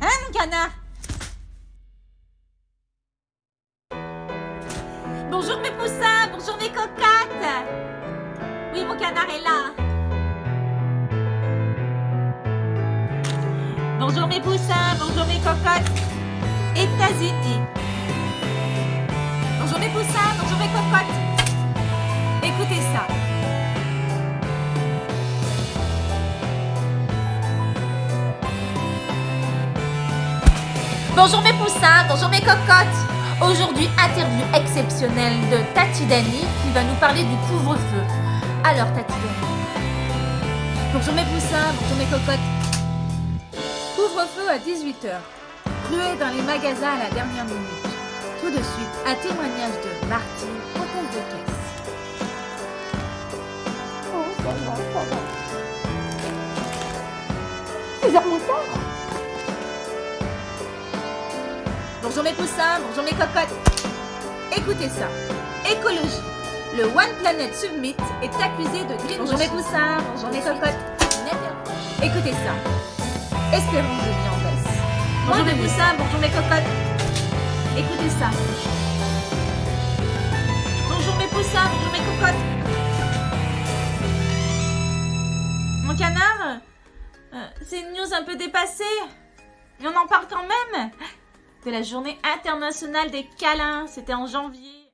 Hein, mon canard? Bonjour mes poussins, bonjour mes cocottes. Oui, mon canard est là. Bonjour mes poussins, bonjour mes cocottes. États-Unis Bonjour mes poussins, bonjour mes cocottes Écoutez ça Bonjour mes poussins, bonjour mes cocottes Aujourd'hui, interview exceptionnelle de Tati Dani qui va nous parler du couvre-feu. Alors Tati Dani. Bonjour mes poussins, bonjour mes cocottes. Couvre-feu à 18h. Ruée dans les magasins à la dernière minute. Tout de suite, un témoignage de Martine, hôtesse de caisse. Oh, ça va, ça va. C'est vers mon tard. Bonjour mes poussins, bonjour mes cocottes. Écoutez ça. Écologie. Le One Planet Summit est accusé de greenwashing. Bonjour mes poussins, bonjour mes cocottes. Écoutez ça. Espérance de vie en baisse. Bonjour mes poussins, bonjour mes cocottes. Écoutez ça. Bonjour mes poussins, bonjour mes cocottes. Mon canard euh, C'est une news un peu dépassée. Mais on en parle quand même de la journée internationale des câlins. C'était en janvier.